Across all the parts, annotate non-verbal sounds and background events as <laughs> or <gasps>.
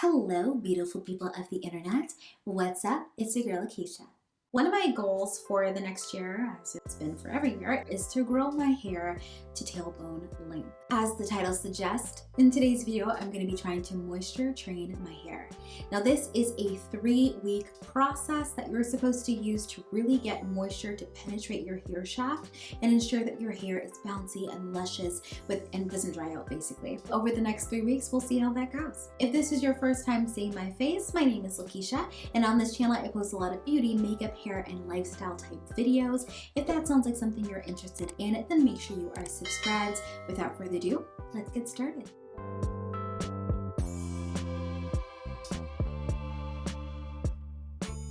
Hello, beautiful people of the internet. What's up? It's your girl, Lakeisha. One of my goals for the next year, as it's been for every year, is to grow my hair to tailbone length. As the title suggests, in today's video, I'm going to be trying to moisture train my hair. Now this is a three week process that you're supposed to use to really get moisture to penetrate your hair shaft and ensure that your hair is bouncy and luscious with and doesn't dry out basically. Over the next three weeks, we'll see how that goes. If this is your first time seeing my face, my name is Lakeisha and on this channel I post a lot of beauty, makeup, hair, and lifestyle type videos. If that sounds like something you're interested in, then make sure you are subscribed. Without further ado, let's get started.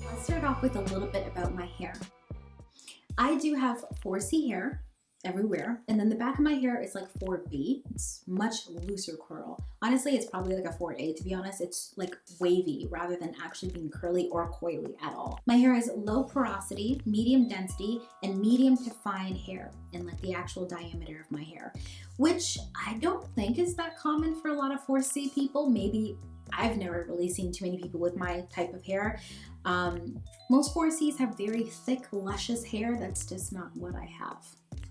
Let's start off with a little bit about my hair. I do have 4C hair, everywhere. And then the back of my hair is like 4B. It's much looser curl. Honestly, it's probably like a 4A to be honest. It's like wavy rather than actually being curly or coily at all. My hair has low porosity, medium density, and medium to fine hair in like the actual diameter of my hair, which I don't think is that common for a lot of 4C people. Maybe I've never really seen too many people with my type of hair. Um, most 4Cs have very thick, luscious hair. That's just not what I have.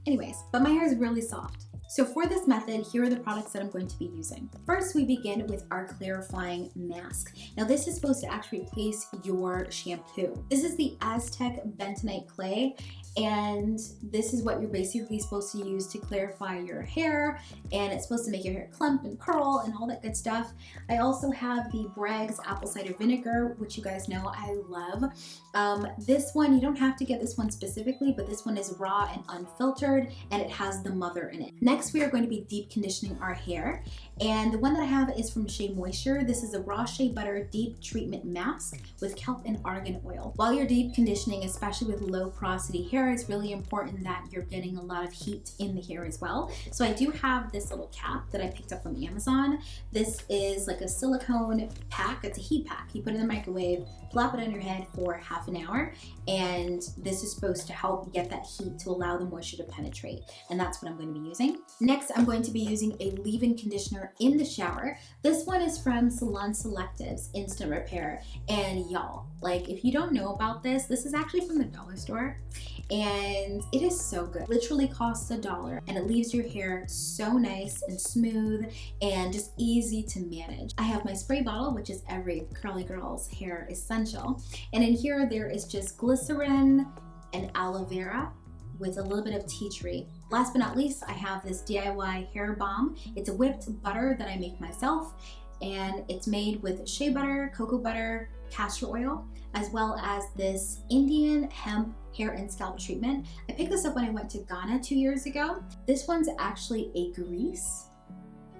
Anyways, but my hair is really soft. So for this method, here are the products that I'm going to be using. First, we begin with our clarifying mask. Now this is supposed to actually replace your shampoo. This is the Aztec Bentonite Clay and this is what you're basically supposed to use to clarify your hair and it's supposed to make your hair clump and curl and all that good stuff. I also have the Bragg's apple cider vinegar which you guys know I love. Um, this one you don't have to get this one specifically but this one is raw and unfiltered and it has the mother in it. Next we are going to be deep conditioning our hair and the one that I have is from Shea Moisture. This is a raw shea butter deep treatment mask with kelp and argan oil. While you're deep conditioning especially with low porosity hair hair, it's really important that you're getting a lot of heat in the hair as well. So I do have this little cap that I picked up from Amazon. This is like a silicone pack. It's a heat pack. You put it in the microwave, plop it on your head for half an hour, and this is supposed to help get that heat to allow the moisture to penetrate. And that's what I'm going to be using. Next, I'm going to be using a leave-in conditioner in the shower. This one is from Salon Selectives Instant Repair. And y'all, like if you don't know about this, this is actually from the dollar store and it is so good. Literally costs a dollar and it leaves your hair so nice and smooth and just easy to manage. I have my spray bottle, which is every curly girl's hair essential. And in here, there is just glycerin and aloe vera with a little bit of tea tree. Last but not least, I have this DIY hair balm. It's a whipped butter that I make myself and it's made with shea butter, cocoa butter, castor oil, as well as this Indian hemp hair and scalp treatment. I picked this up when I went to Ghana two years ago. This one's actually a grease.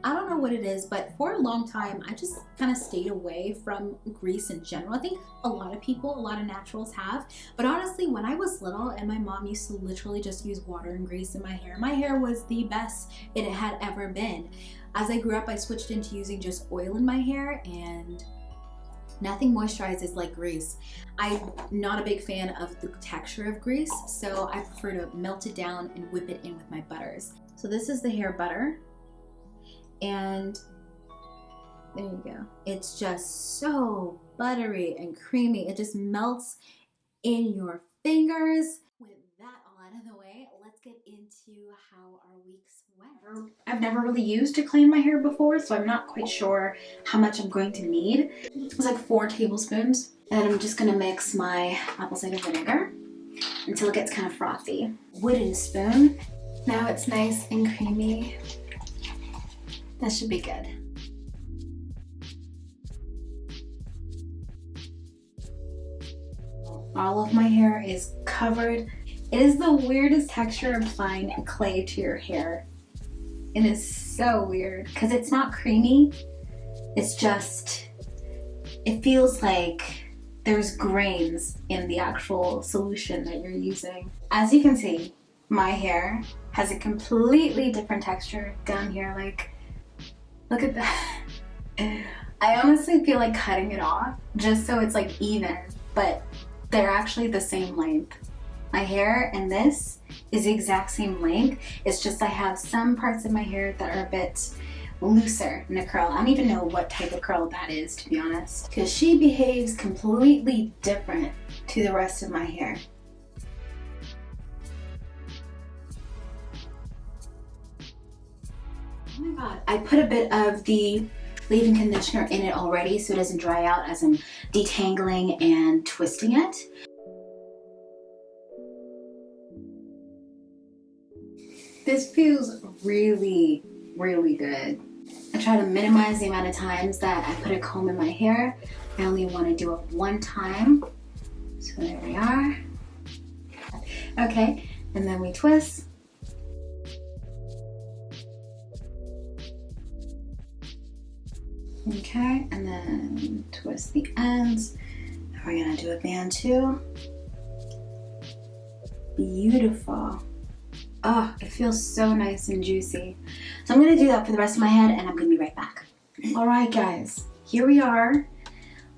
I don't know what it is, but for a long time, I just kind of stayed away from grease in general. I think a lot of people, a lot of naturals have. But honestly, when I was little and my mom used to literally just use water and grease in my hair, my hair was the best it had ever been. As I grew up, I switched into using just oil in my hair and Nothing moisturizes like grease. I'm not a big fan of the texture of grease, so I prefer to melt it down and whip it in with my butters. So this is the hair butter, and there you go. It's just so buttery and creamy. It just melts in your fingers. With that all out of the way, let's get into how our weeks went. I've never really used to clean my hair before, so I'm not quite sure how much I'm going to need. It was like four tablespoons. And I'm just gonna mix my apple cider vinegar until it gets kind of frothy. Wooden spoon. Now it's nice and creamy. That should be good. All of my hair is covered. It is the weirdest texture applying clay to your hair. It is so weird because it's not creamy. It's just, it feels like there's grains in the actual solution that you're using. As you can see, my hair has a completely different texture down here. Like, look at that. I honestly feel like cutting it off just so it's like even, but they're actually the same length. My hair and this is the exact same length. It's just I have some parts of my hair that are a bit looser in a curl. I don't even know what type of curl that is, to be honest. Because she behaves completely different to the rest of my hair. I put a bit of the leave-in conditioner in it already so it doesn't dry out as I'm detangling and twisting it. This feels really, really good. I try to minimize the amount of times that I put a comb in my hair. I only want to do it one time. So there we are. Okay, and then we twist. Okay, and then twist the ends. We're gonna do a band too. Beautiful. Oh, it feels so nice and juicy. So I'm gonna do that for the rest of my head and I'm gonna be right back. All right, guys, here we are.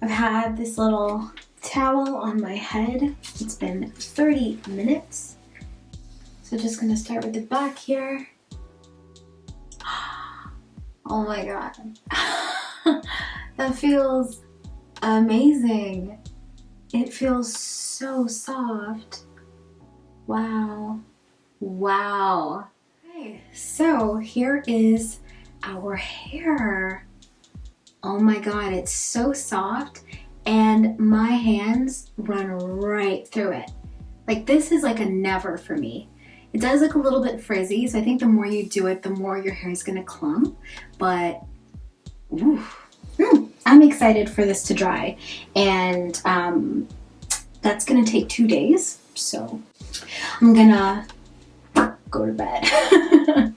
I've had this little towel on my head. It's been 30 minutes. So just gonna start with the back here. <gasps> Oh my God. <laughs> <laughs> that feels amazing. It feels so soft. Wow. Wow. Okay, so here is our hair. Oh my god, it's so soft and my hands run right through it. Like this is like a never for me. It does look a little bit frizzy, so I think the more you do it, the more your hair is gonna clump, but mm, I'm excited for this to dry. And um, that's gonna take two days, so I'm gonna go to bed. <laughs>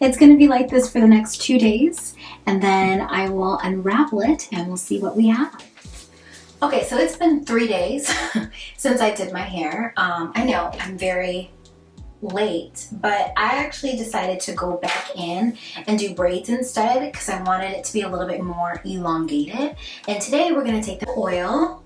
it's gonna be like this for the next two days and then I will unravel it and we'll see what we have. Okay, so it's been three days <laughs> since I did my hair. Um, I know I'm very late, but I actually decided to go back in and do braids instead because I wanted it to be a little bit more elongated. And today we're gonna take the oil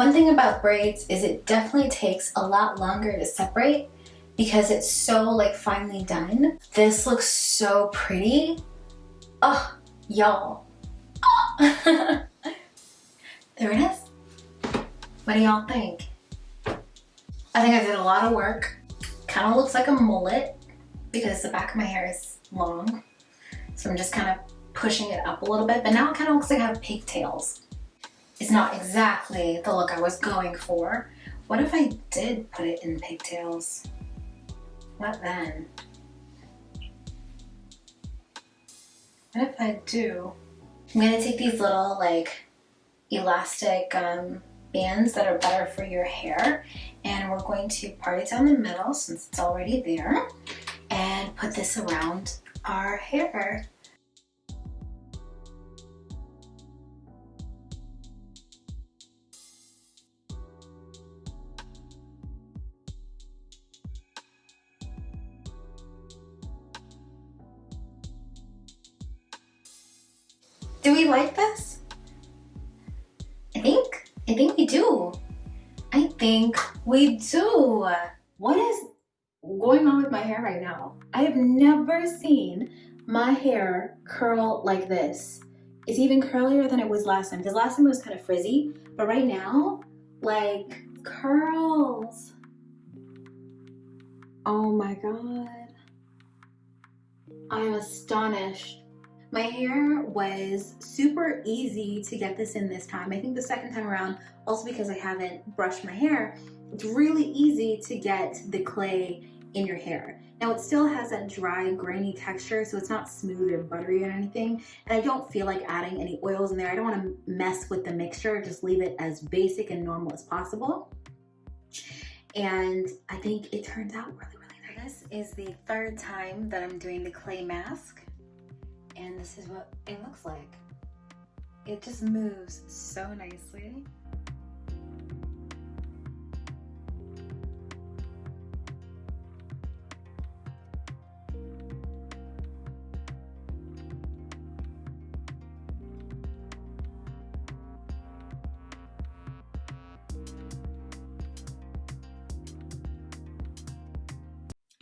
One thing about braids is it definitely takes a lot longer to separate because it's so like finely done. This looks so pretty. Oh, y'all. <laughs> there it is. What do y'all think? I think I did a lot of work. Kind of looks like a mullet because the back of my hair is long. So I'm just kind of pushing it up a little bit, but now it kind of looks like I have pigtails. It's not exactly the look I was going for. What if I did put it in pigtails? What then? What if I do? I'm gonna take these little like elastic um, bands that are better for your hair and we're going to part it down the middle since it's already there and put this around our hair. Do we like this? I think, I think we do. I think we do. What is going on with my hair right now? I have never seen my hair curl like this. It's even curlier than it was last time because last time it was kind of frizzy, but right now, like curls. Oh my God. I'm astonished. My hair was super easy to get this in this time. I think the second time around, also because I haven't brushed my hair, it's really easy to get the clay in your hair. Now it still has that dry, grainy texture, so it's not smooth or buttery or anything. And I don't feel like adding any oils in there. I don't wanna mess with the mixture, just leave it as basic and normal as possible. And I think it turned out really, really nice. This is the third time that I'm doing the clay mask and this is what it looks like. It just moves so nicely.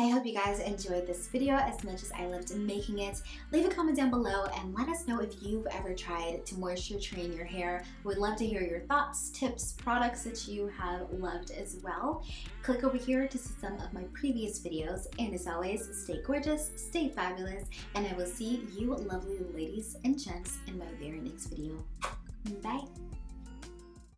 I hope you guys enjoyed this video as much as I loved making it. Leave a comment down below and let us know if you've ever tried to moisture train your hair. We'd love to hear your thoughts, tips, products that you have loved as well. Click over here to see some of my previous videos and as always, stay gorgeous, stay fabulous, and I will see you lovely ladies and gents in my very next video. Bye!